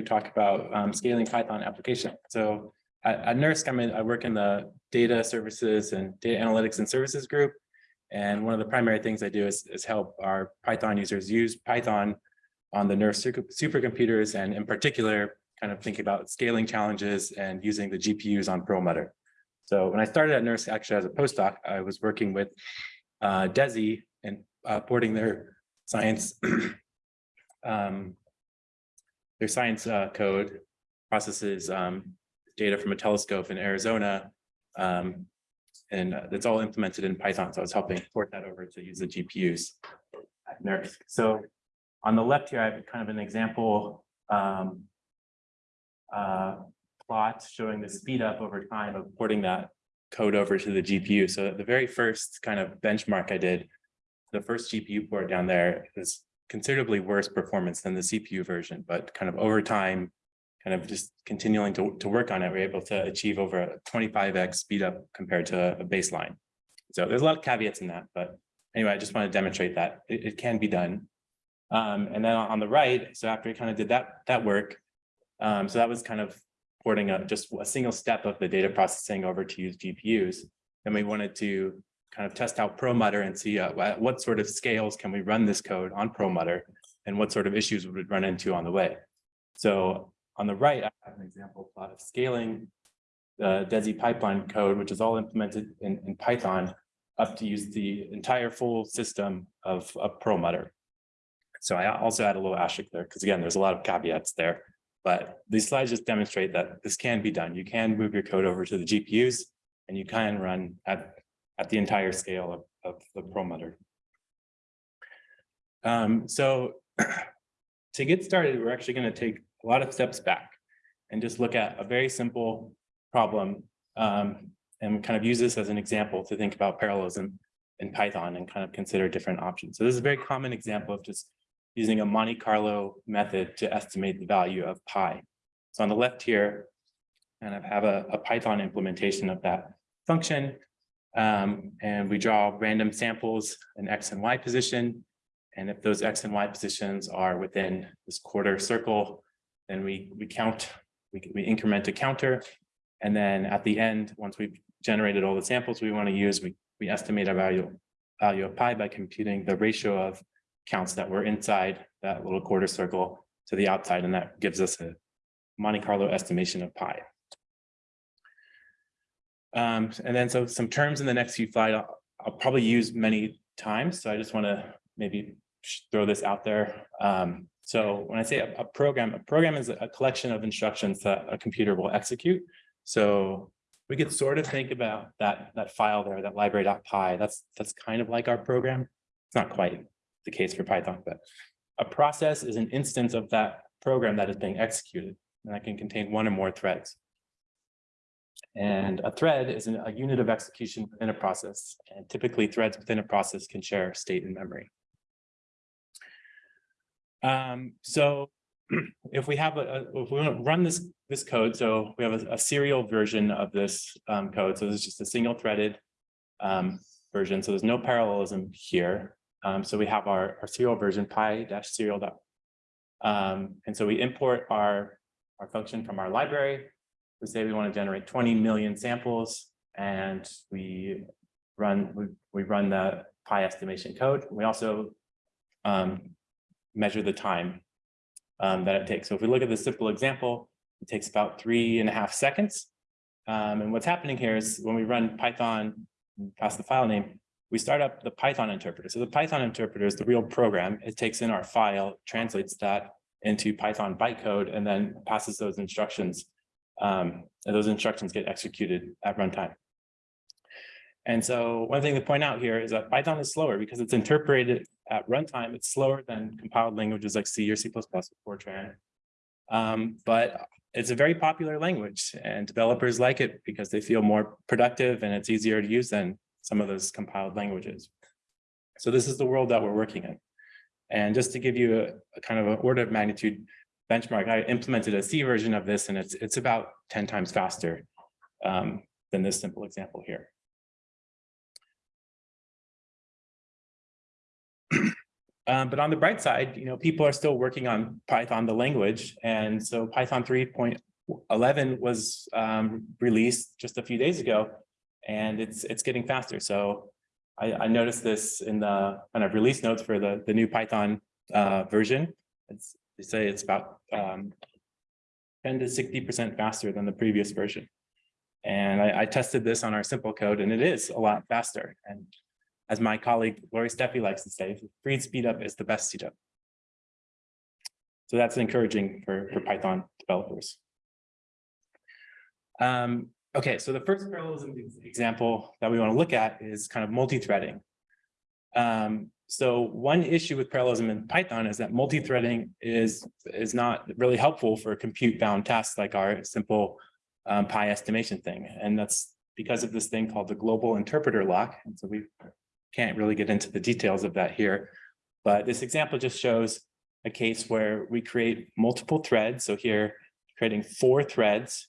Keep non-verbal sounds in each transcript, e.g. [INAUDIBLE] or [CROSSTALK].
talk about um, scaling Python application. So at, at NERSC, I'm in, I work in the data services and data analytics and services group. And one of the primary things I do is, is help our Python users use Python on the NERSC supercomputers and in particular, kind of think about scaling challenges and using the GPUs on Perlmutter. So when I started at NERSC, actually as a postdoc, I was working with uh, DESI and uh, porting their science [CLEARS THROAT] um, their science uh, code processes um, data from a telescope in Arizona. Um, and uh, it's all implemented in Python. So I was helping port that over to use the GPUs at NERSC. So on the left here, I have kind of an example um, uh, plot showing the speed up over time of porting that code over to the GPU. So the very first kind of benchmark I did, the first GPU port down there is considerably worse performance than the CPU version, but kind of over time, kind of just continuing to, to work on it, we're able to achieve over a 25x speed up compared to a baseline. So there's a lot of caveats in that, but anyway, I just want to demonstrate that it, it can be done. Um, and then on the right, so after we kind of did that, that work, um, so that was kind of porting a, just a single step of the data processing over to use GPUs. And we wanted to kind of test out Perlmutter and see uh, what, sort of scales can we run this code on Perlmutter and what sort of issues would it run into on the way. So on the right, I have an example plot of scaling the DESI pipeline code, which is all implemented in, in Python up to use the entire full system of, of Perlmutter. So I also add a little asterisk there because again, there's a lot of caveats there. But these slides just demonstrate that this can be done. You can move your code over to the GPUs and you can run at, at the entire scale of, of the Perlmutter. Um, so [CLEARS THROAT] to get started, we're actually going to take a lot of steps back and just look at a very simple problem um, and kind of use this as an example to think about parallelism in Python and kind of consider different options. So this is a very common example of just using a Monte Carlo method to estimate the value of pi. So on the left here, and I have a, a Python implementation of that function. Um, and we draw random samples in X and Y position. And if those X and Y positions are within this quarter circle, then we, we count, we, we increment a counter. And then at the end, once we've generated all the samples we want to use, we, we estimate our value, value of pi by computing the ratio of counts that were inside that little quarter circle to the outside, and that gives us a Monte Carlo estimation of pi. Um, and then so some terms in the next few slides I'll, I'll probably use many times, so I just want to maybe throw this out there. Um, so when I say a, a, program, a program is a collection of instructions that a computer will execute. So we could sort of think about that that file there, that library.py. That's that's kind of like our program. It's not quite the case for Python, but a process is an instance of that program that is being executed, and that can contain one or more threads. And a thread is an, a unit of execution within a process, and typically threads within a process can share state and memory. Um, so [CLEARS THROAT] if we have a, a, if we want to run this this code, so we have a, a serial version of this um, code. So this is just a single threaded um, version. So there's no parallelism here. Um, so we have our, our serial version pi dash serial dot. Um, and so we import our, our function from our library. We say we want to generate 20 million samples and we run we, we run the pi estimation code. We also um, measure the time um, that it takes. So if we look at the simple example, it takes about three and a half seconds. Um, and what's happening here is when we run Python, pass the file name, we start up the Python interpreter. So the Python interpreter is the real program. It takes in our file, translates that into Python bytecode, and then passes those instructions. Um, and those instructions get executed at runtime. And so one thing to point out here is that Python is slower because it's interpreted at runtime. It's slower than compiled languages like C or C++ or Fortran. Um, but it's a very popular language and developers like it because they feel more productive and it's easier to use than some of those compiled languages. So this is the world that we're working in. And just to give you a, a kind of an order of magnitude benchmark, I implemented a C version of this and it's, it's about 10 times faster um, than this simple example here. [CLEARS THROAT] Um, but on the bright side, you know, people are still working on Python, the language. And so Python 3.11 was um, released just a few days ago, and it's it's getting faster. So I, I noticed this in the kind of release notes for the, the new Python uh, version. It's, they say it's about um, 10 to 60% faster than the previous version. And I, I tested this on our simple code and it is a lot faster. And as my colleague Laurie Stephey likes to say, free speed up is the best speed up. So that's encouraging for, for Python developers. Um, okay, so the first parallelism example that we want to look at is kind of multi-threading. Um, so one issue with parallelism in Python is that multi-threading is, is not really helpful for compute-bound tasks like our simple um, pi estimation thing. And that's because of this thing called the global interpreter lock. And so we can't really get into the details of that here. But this example just shows a case where we create multiple threads. So here, creating four threads.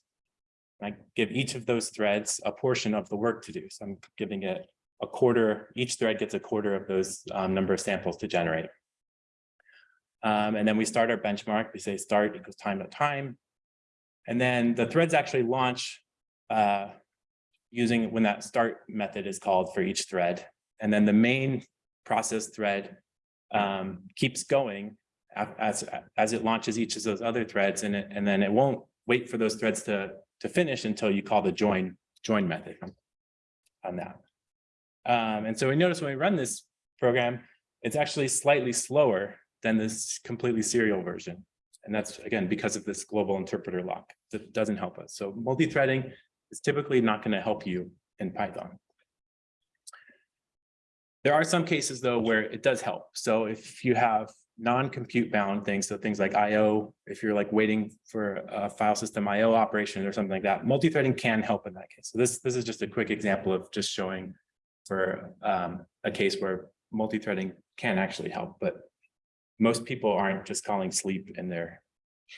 I give each of those threads a portion of the work to do. So I'm giving it a quarter, each thread gets a quarter of those um, number of samples to generate. Um, and then we start our benchmark. We say start equals time to time. And then the threads actually launch uh, using when that start method is called for each thread. And then the main process thread um, keeps going as, as it launches each of those other threads and, it, and then it won't wait for those threads to, to finish until you call the join, join method on that. Um, and so we notice when we run this program, it's actually slightly slower than this completely serial version. And that's, again, because of this global interpreter lock that doesn't help us. So multi-threading is typically not going to help you in Python. There are some cases, though, where it does help. So if you have non-compute bound things, so things like IO, if you're like waiting for a file system IO operation or something like that, multi-threading can help in that case. So this, this is just a quick example of just showing for um, a case where multi-threading can actually help, but most people aren't just calling sleep in their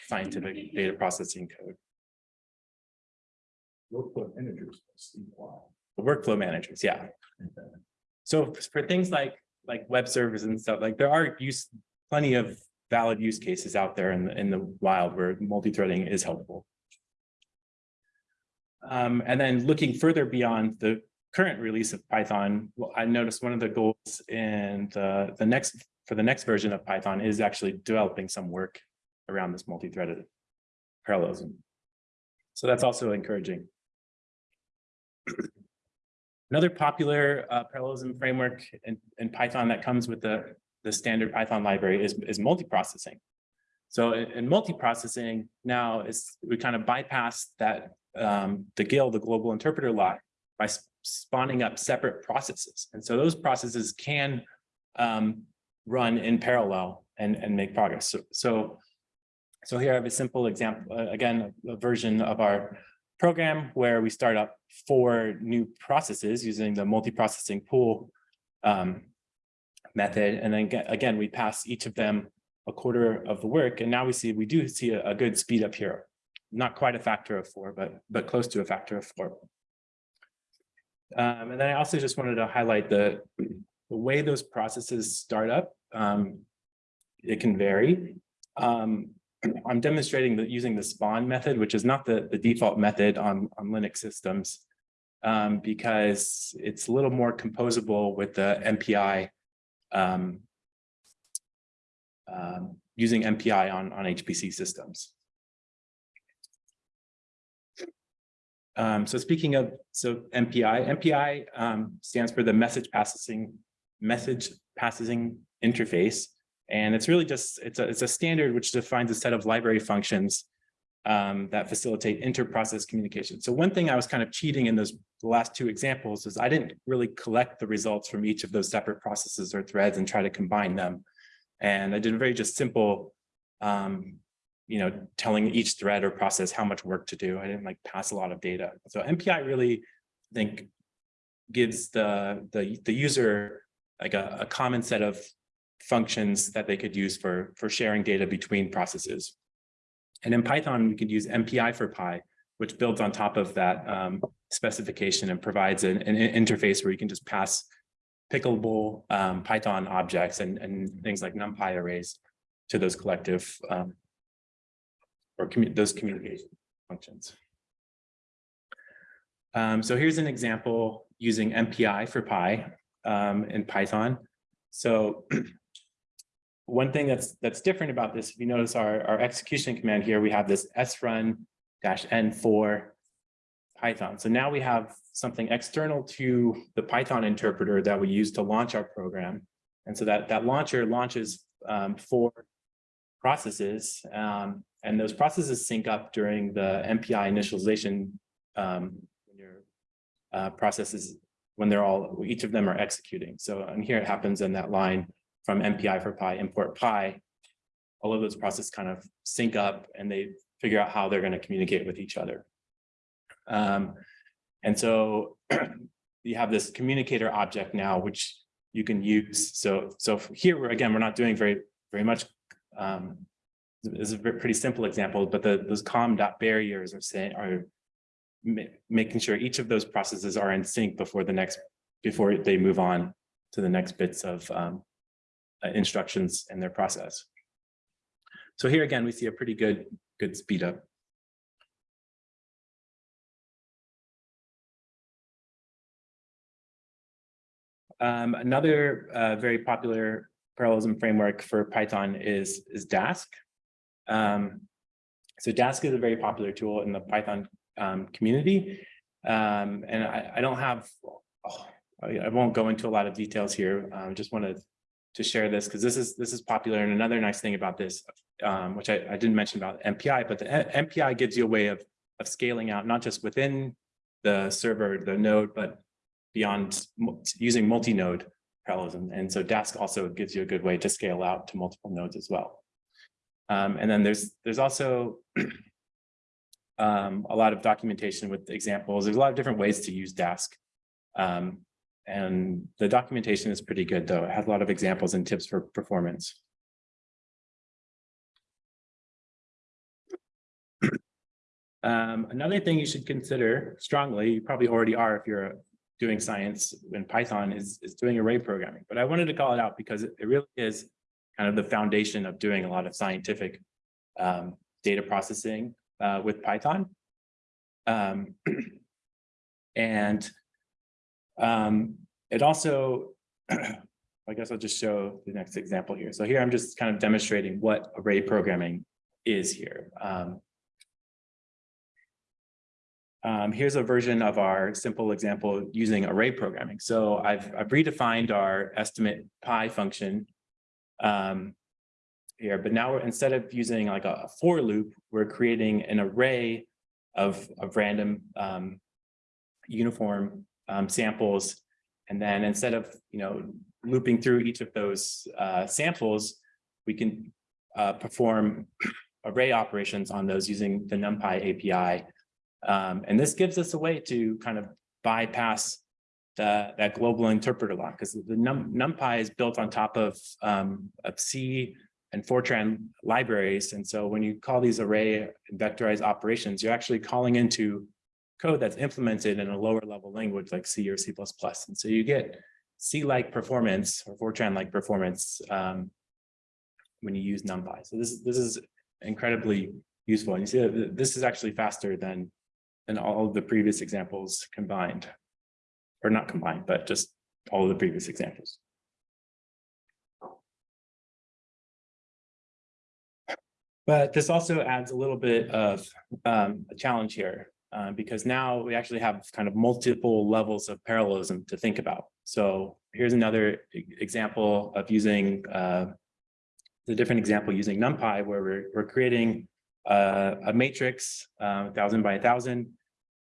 scientific [LAUGHS] data processing code. Workflow managers. sleep while. Workflow managers, yeah. So for things like like web servers and stuff, like there are use plenty of valid use cases out there in the in the wild where multi-threading is helpful. Um, and then looking further beyond the current release of Python, well, I noticed one of the goals in the, the next for the next version of Python is actually developing some work around this multi-threaded parallelism. So that's also encouraging. [CLEARS THROAT] Another popular uh, parallelism framework in, in Python that comes with the, the standard Python library is, is multiprocessing. So in, in multiprocessing now is we kind of bypass that um, the GIL, the global interpreter lock, by spawning up separate processes. And so those processes can um, run in parallel and, and make progress. So, so, so here I have a simple example, uh, again, a version of our program where we start up four new processes using the multi-processing pool um, method. And then again, we pass each of them a quarter of the work. And now we see, we do see a, a good speed up here. Not quite a factor of four, but, but close to a factor of four. Um, and then I also just wanted to highlight the, the way those processes start up. Um, it can vary. Um, I'm demonstrating that using the spawn method, which is not the, the default method on, on Linux systems, um, because it's a little more composable with the MPI um, um, using MPI on, on HPC systems. Um, so speaking of, so MPI, MPI um, stands for the message processing, message processing interface. And it's really just, it's a, it's a standard which defines a set of library functions um, that facilitate inter-process communication. So one thing I was kind of cheating in those last two examples is I didn't really collect the results from each of those separate processes or threads and try to combine them. And I did a very just simple um, you know, telling each thread or process how much work to do. I didn't like pass a lot of data. So MPI really, I think, gives the the the user like a, a common set of functions that they could use for for sharing data between processes. And in Python, we could use mpi4py, which builds on top of that um, specification and provides an, an interface where you can just pass pickable um, Python objects and, and things like NumPy arrays to those collective um, or commu- those communication functions. Um, so here's an example using mpi4py um, in Python. So [CLEARS THROAT] one thing that's that's different about this, if you notice our, our execution command here, we have this srun dash n for Python. So now we have something external to the Python interpreter that we use to launch our program. And so that that launcher launches um, four processes, um, and those processes sync up during the MPI initialization um, when your uh, processes when they're all each of them are executing. So and here it happens in that line from mpi4py import Pi. All of those processes kind of sync up and they figure out how they're going to communicate with each other. Um, and so [CLEARS THROAT] you have this communicator object now, which you can use. So, so here we're again, we're not doing very, very much. Um, is a pretty simple example, but the those com dot barriers are saying are ma- making sure each of those processes are in sync before the next, before they move on to the next bits of um, uh, instructions in their process. So here again, we see a pretty good, good speed up. Um, another uh, very popular parallelism framework for Python is, is Dask. Um, so Dask is a very popular tool in the Python um, community. Um, and I, I don't have, oh, I, won't go into a lot of details here. I just wanted to share this because this is this is popular. And another nice thing about this, um, which I, I didn't mention about MPI, but the MPI gives you a way of of scaling out, not just within the server, the node, but beyond using multi-node parallelism. And so Dask also gives you a good way to scale out to multiple nodes as well. Um, and then there's there's also [CLEARS THROAT] um, a lot of documentation with examples. There's a lot of different ways to use Dask. Um, and the documentation is pretty good, though. It has a lot of examples and tips for performance. [CLEARS THROAT] Um, another thing you should consider strongly, you probably already are if you're doing science in Python, is, is doing array programming. But I wanted to call it out because it it really is kind of the foundation of doing a lot of scientific um, data processing uh, with Python. Um, [CLEARS THROAT] and um, it also, [CLEARS THROAT] I guess I'll just show the next example here. So here I'm just kind of demonstrating what array programming is here. Um, um, here's a version of our simple example using array programming. So I've, I've redefined our estimate pi function um, here, but now instead of using like a for loop, we're creating an array of, of random um, uniform um, samples. And then instead of, you know, looping through each of those uh, samples, we can uh, perform [CLEARS THROAT] array operations on those using the NumPy API. Um, and this gives us a way to kind of bypass the, that global interpreter lock because the num, NumPy is built on top of, um, of C and Fortran libraries. And so when you call these array vectorized operations, you're actually calling into code that's implemented in a lower level language like C or C++. And so you get C-like performance or Fortran-like performance um, when you use NumPy. So this, this is incredibly useful. And you see that this is actually faster than, than all of the previous examples combined. Or not combined, but just all of the previous examples. But this also adds a little bit of um, a challenge here uh, because now we actually have kind of multiple levels of parallelism to think about. So here's another example of using uh, the different example using NumPy where we're, we're creating uh, a matrix, uh, thousand by a thousand,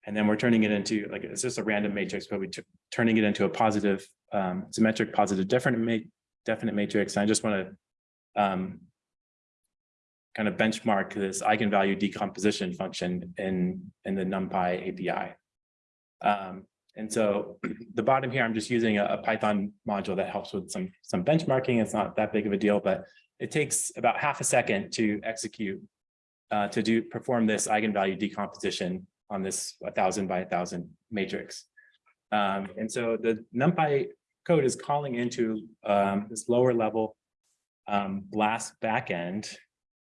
and then we're turning it into like it's just a random matrix, but we're turning it into a positive, um, symmetric, positive, definite, ma definite matrix. And I just want to um, kind of benchmark this eigenvalue decomposition function in, in the NumPy API. Um, and so the bottom here, I'm just using a, a Python module that helps with some, some benchmarking. It's not that big of a deal, but it takes about half a second to execute, uh, to do, perform this eigenvalue decomposition on this a thousand by a thousand matrix. Um, and so the NumPy code is calling into um, this lower level um, BLAS backend,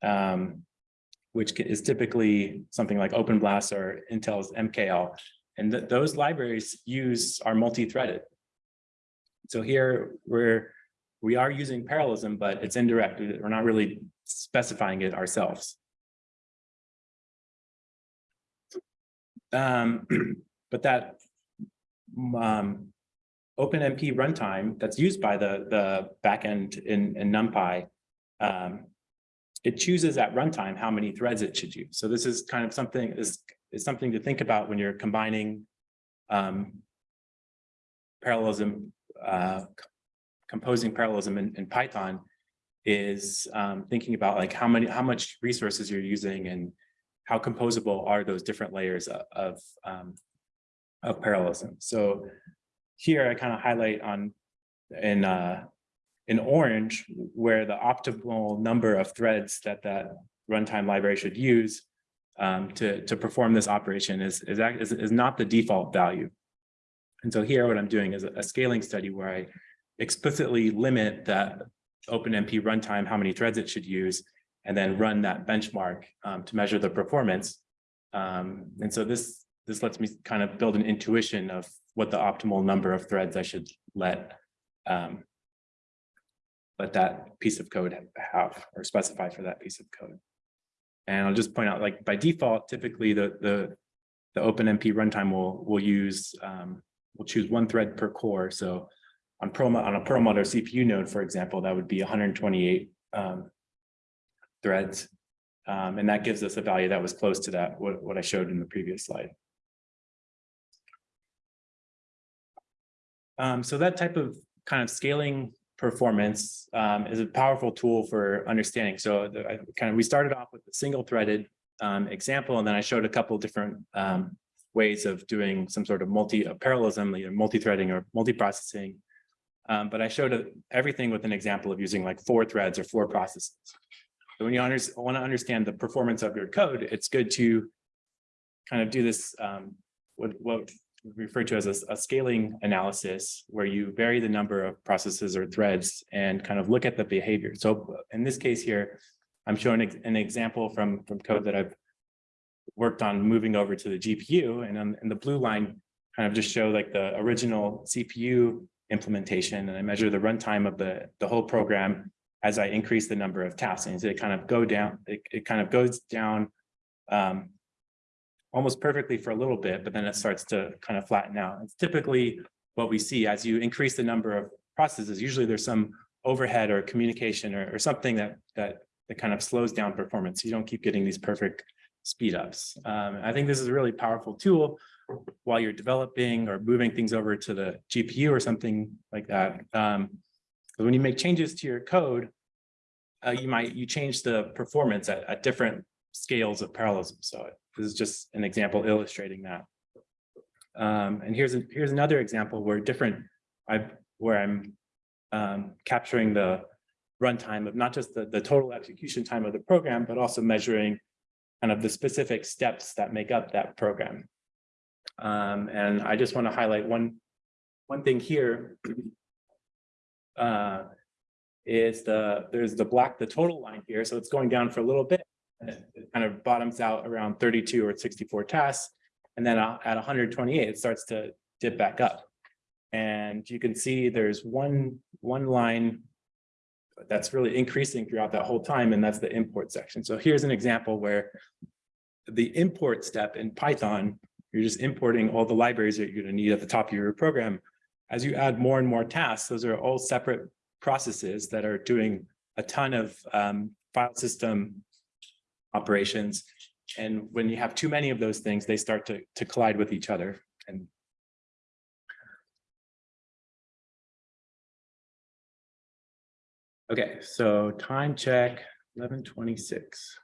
um, which is typically something like OpenBLAS or Intel's MKL. And th- those libraries use are multi-threaded. So here we're, we are using parallelism, but it's indirect. We're not really specifying it ourselves. Um, [CLEARS THROAT] but that um, OpenMP runtime that's used by the, the backend in, in NumPy, um, it chooses at runtime how many threads it should use. So this is kind of something is, is something to think about when you're combining um, parallelism, uh, composing parallelism in, in Python is um, thinking about like how many, how much resources you're using and how composable are those different layers of, of, um, of parallelism. So here I kind of highlight on in uh, in orange where the optimal number of threads that that runtime library should use um, to to perform this operation is is, is is not the default value. And so here what I'm doing is a scaling study where I explicitly limit that OpenMP runtime, how many threads it should use, and then run that benchmark um, to measure the performance. Um, and so this this lets me kind of build an intuition of what the optimal number of threads I should let um, let that piece of code have or specify for that piece of code. And I'll just point out, like by default, typically the the the OpenMP runtime will will use um, will choose one thread per core. So on Perl on a Perlmutter CPU node, for example, that would be 128 um, threads. Um, and that gives us a value that was close to that, what, what I showed in the previous slide. Um, so that type of kind of scaling performance um, is a powerful tool for understanding. So the, I kind of, we started off with a single threaded um, example, and then I showed a couple different um, ways of doing some sort of multi uh, parallelism, either multi-threading or multi-processing. Um, but I showed uh, everything with an example of using like four threads or four processes. When you want to understand the performance of your code, it's good to kind of do this, um, what, what we refer to as a, a scaling analysis, where you vary the number of processes or threads and kind of look at the behavior. So in this case here, I'm showing an example from, from code that I've worked on moving over to the GPU and on, in the blue line kind of just show like the original CPU implementation and I measure the runtime of the, the whole program as I increase the number of so it kind of go down, it, it kind of goes down um, almost perfectly for a little bit, but then it starts to kind of flatten out. It's typically what we see as you increase the number of processes. Usually there's some overhead or communication or, or something that that that kind of slows down performance. You don't keep getting these perfect speed ups. Um, I think this is a really powerful tool while you're developing or moving things over to the GPU or something like that. Um, 'cause when you make changes to your code, uh, you might, you change the performance at, at different scales of parallelism. So this is just an example illustrating that. Um, and here's, a- here's another example where different, I, where I'm um, capturing the runtime of not just the, the total execution time of the program, but also measuring kind of the specific steps that make up that program. Um, and I just want to highlight one, one thing here. Uh, is the, there's the black, the total line here. So it's going down for a little bit. It kind of bottoms out around 32 or 64 tasks. And then uh, at 128, it starts to dip back up. And you can see there's one, one line that's really increasing throughout that whole time, and that's the import section. So here's an example where the import step in Python, you're just importing all the libraries that you're going to need at the top of your program. As you add more and more tasks, those are all separate processes that are doing a ton of um, file system operations. And when you have too many of those things, they start to, to collide with each other. And Okay, so time check, eleven twenty-six.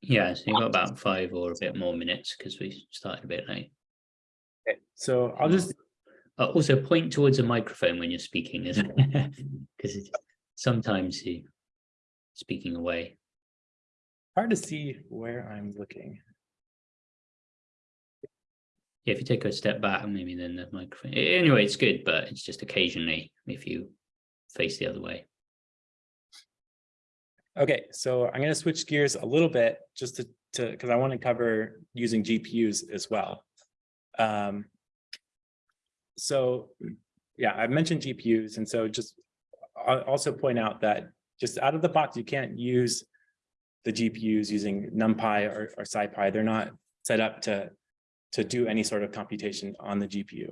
Yeah, so you've got about five or a bit more minutes because we started a bit late. Okay, so I'll just, Uh, also point towards a microphone when you're speaking, because [LAUGHS] sometimes you speaking away. hard to see where I'm looking. Yeah, if you take a step back, maybe then the microphone. Anyway, it's good, but it's just occasionally if you face the other way. Okay, so I'm gonna switch gears a little bit just to, to, because I want to cover using GPUs as well. Um. So, yeah, I mentioned GPUs, and so just I'll also point out that just out of the box, you can't use the GPUs using NumPy or, or SciPy. They're not set up to, to do any sort of computation on the GPU.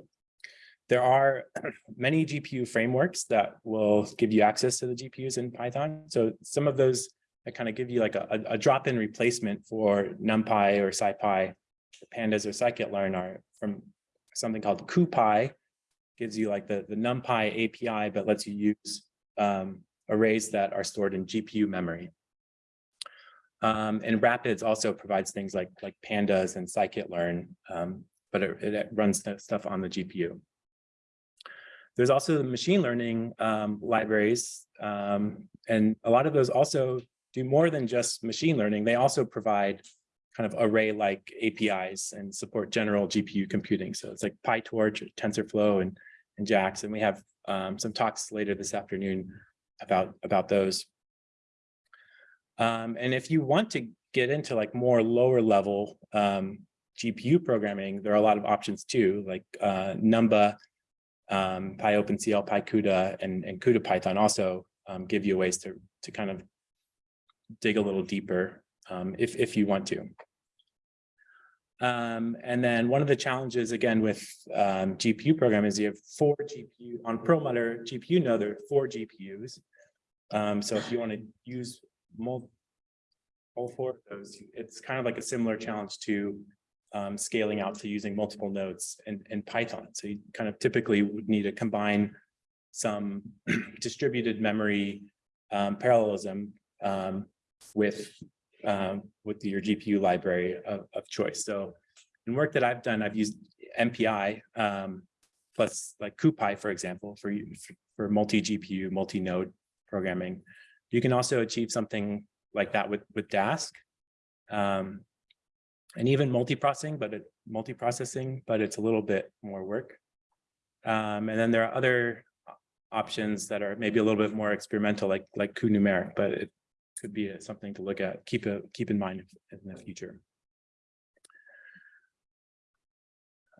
There are [CLEARS THROAT] many GPU frameworks that will give you access to the GPUs in Python. So some of those that kind of give you like a, a- drop-in replacement for NumPy or SciPy, pandas or scikit-learn are from something called CuPy. Gives you like the, the NumPy API, but lets you use um, arrays that are stored in GPU memory. Um, and Rapids also provides things like, like pandas and scikit-learn, um, but it, it runs stuff on the GPU. There's also the machine learning um, libraries, um, and a lot of those also do more than just machine learning. They also provide kind of array-like APIs and support general GPU computing. So it's like PyTorch, or TensorFlow, and and JAX, and we have um, some talks later this afternoon about about those. Um, and if you want to get into like more lower level um, GPU programming, there are a lot of options too, like uh, Numba, um, PyOpenCL, PyCUDA, and, and CUDA Python also um, give you ways to, to kind of dig a little deeper um, if, if you want to. Um, and then one of the challenges again with um, GPU programming is you have four GPU on Perlmutter GPU node, there are four GPUs. Um, so if you want to use all four of those, it's kind of like a similar challenge to um, scaling out to using multiple nodes in, in Python. So you kind of typically would need to combine some [CLEARS THROAT] distributed memory um, parallelism um, with um, with your GPU library of, of choice. So in work that I've done, I've used MPI um, plus like CuPy, for example, for for multi-GPU, multi-node programming. You can also achieve something like that with with Dask. Um, and even multiprocessing, but multiprocessing, but it's a little bit more work. Um, and then there are other options that are maybe a little bit more experimental, like like cuNumeric, but it could be a- something to look at, keep a keep in mind in the future.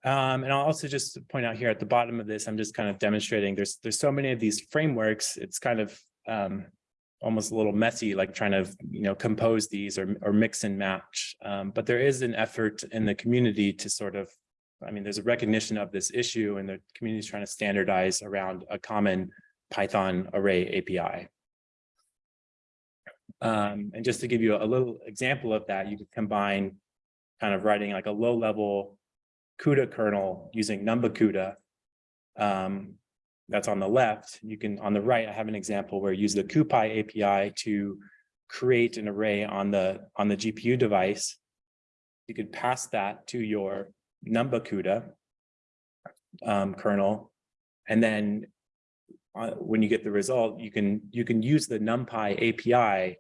Um, and I'll also just point out here at the bottom of this, I'm just kind of demonstrating there's there's so many of these frameworks, it's kind of um, almost a little messy, like trying to, you know, compose these or, or mix and match. Um, but there is an effort in the community to sort of, I mean, there's a recognition of this issue and the community is trying to standardize around a common Python array API. Um, and just to give you a little example of that, you could combine kind of writing like a low level CUDA kernel using Numba CUDA. Um, that's on the left. You can, on the right, I have an example where you use the CuPy API to create an array on the, on the GPU device. You could pass that to your Numba CUDA um, kernel. And then uh, when you get the result, you can, you can use the NumPy API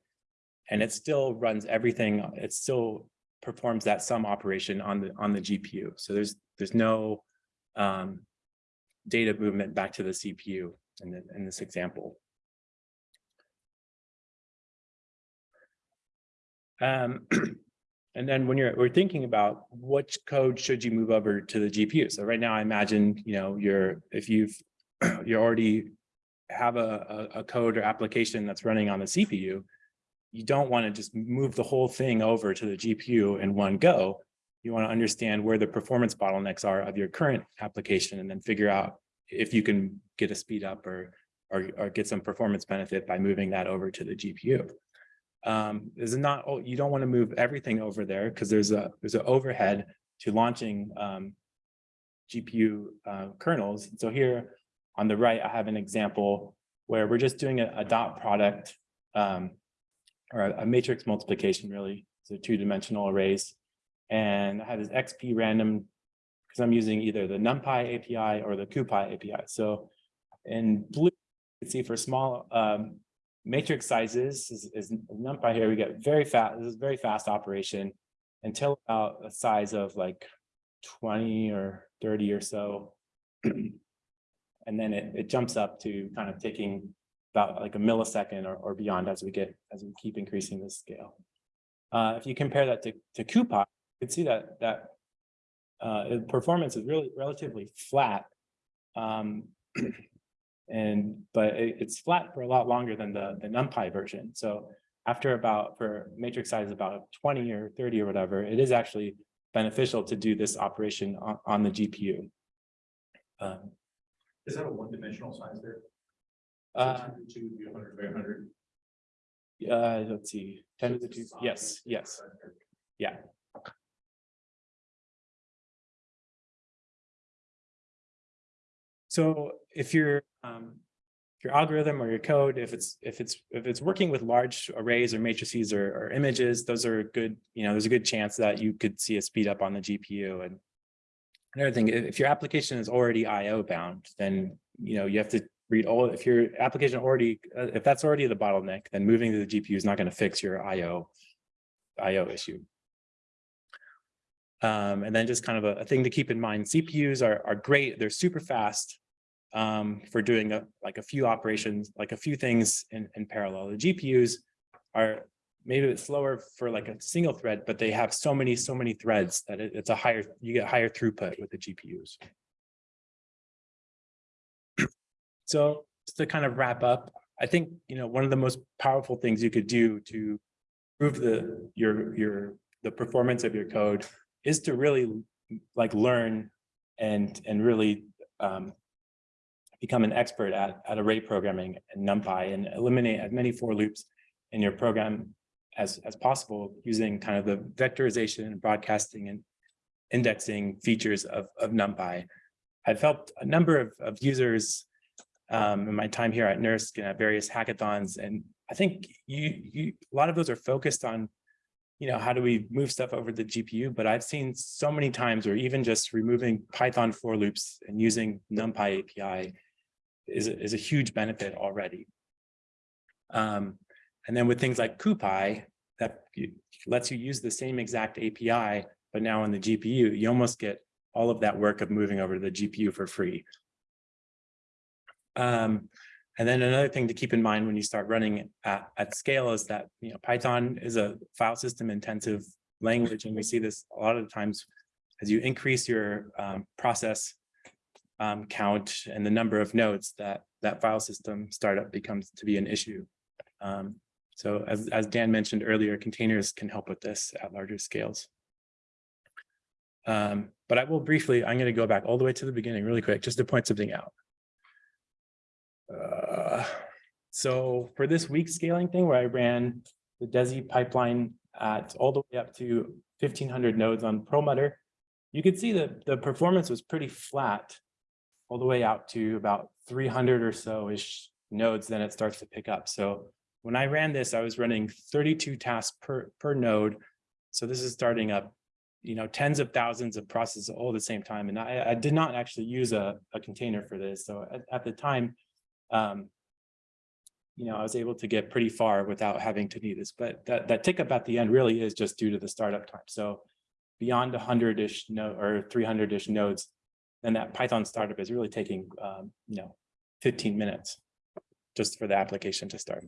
and it still runs everything. It still performs that sum operation on the, on the GPU. So there's, there's no um, data movement back to the CPU in, the, in this example. Um, [CLEARS THROAT] and then when you're we're thinking about which code should you move over to the GPU. So right now, I imagine you know you're if you've [CLEARS THROAT] you already have a, a, a code or application that's running on the CPU, you don't want to just move the whole thing over to the GPU in one go. You want to understand where the performance bottlenecks are of your current application and then figure out if you can get a speed up or, or, or get some performance benefit by moving that over to the GPU. Um, is not, oh, you don't want to move everything over there because there's a, there's an overhead to launching um, GPU uh, kernels. So here on the right, I have an example where we're just doing a, a dot product um, or a, matrix multiplication really. So two-dimensional arrays. And I have this XP random because I'm using either the NumPy API or the CuPy API. So in blue, you can see for small um, matrix sizes is, is NumPy here, we get very fast, this is very fast operation until about a size of like twenty or thirty or so. [CLEARS THROAT] And then it, it jumps up to kind of taking about like a millisecond or, or beyond as we get, as we keep increasing the scale. Uh, if you compare that to, to CuPy, you can see that, that uh, performance is really relatively flat. Um, [CLEARS THROAT] and, but it- it's flat for a lot longer than the, the NumPy version. So after about, for matrix size about twenty or thirty or whatever, it is actually beneficial to do this operation on, on the GPU. Um, Is that a one-dimensional size there? Uh, Two, hundred by hundred. uh, let's see, ten to the two, yes, yes, yeah. So if your, um, if your algorithm or your code, if it's, if it's, if it's working with large arrays or matrices or, or images, those are good, you know, there's a good chance that you could see a speed up on the GPU and another thing, if, if your application is already IO bound, then, you know, you have to read all, if your application already, uh, if that's already the bottleneck, then moving to the GPU is not going to fix your IO, IO issue. Um, and then just kind of a, a thing to keep in mind, CPUs are, are great. They're super fast um, for doing a, like a few operations, like a few things in, in parallel. The GPUs are maybe it's slower for like a single thread, but they have so many, so many threads that it- it's a higher, you get higher throughput with the GPUs. So just to kind of wrap up, I think, you know, one of the most powerful things you could do to improve the, your, your, the performance of your code is to really like learn and, and really um, become an expert at, at array programming and NumPy and eliminate as many for loops in your program as, as possible using kind of the vectorization and broadcasting and indexing features of, of NumPy. I've helped a number of, of users um, in my time here at NERSC and at various hackathons. And I think you, you, a lot of those are focused on, you know, how do we move stuff over the GPU? But I've seen so many times where even just removing Python for loops and using NumPy API is, a- is a huge benefit already. Um, and then with things like CuPy, that lets you use the same exact API, but now on the GPU, you almost get all of that work of moving over to the GPU for free. Um, and then another thing to keep in mind when you start running at, at scale is that, you know, Python is a file system intensive language, and we see this a lot of times as you increase your um, process um, count and the number of nodes that that file system startup becomes to be an issue. Um, so as, as Dan mentioned earlier, containers can help with this at larger scales. Um, but I will briefly, I'm going to go back all the way to the beginning really quick, just to point something out. Uh, so for this weak scaling thing where I ran the DESI pipeline at all the way up to fifteen hundred nodes on Perlmutter, you could see that the performance was pretty flat all the way out to about three hundred or so-ish nodes, then it starts to pick up. So when I ran this, I was running thirty-two tasks per, per node. So this is starting up, you know, tens of thousands of processes all at the same time. And I, I did not actually use a, a container for this. So at, at the time, um, you know, I was able to get pretty far without having to need this, but that, that tick up at the end really is just due to the startup time. So beyond a hundred-ish node or three hundred-ish nodes, then that Python startup is really taking, um, you know, fifteen minutes just for the application to start.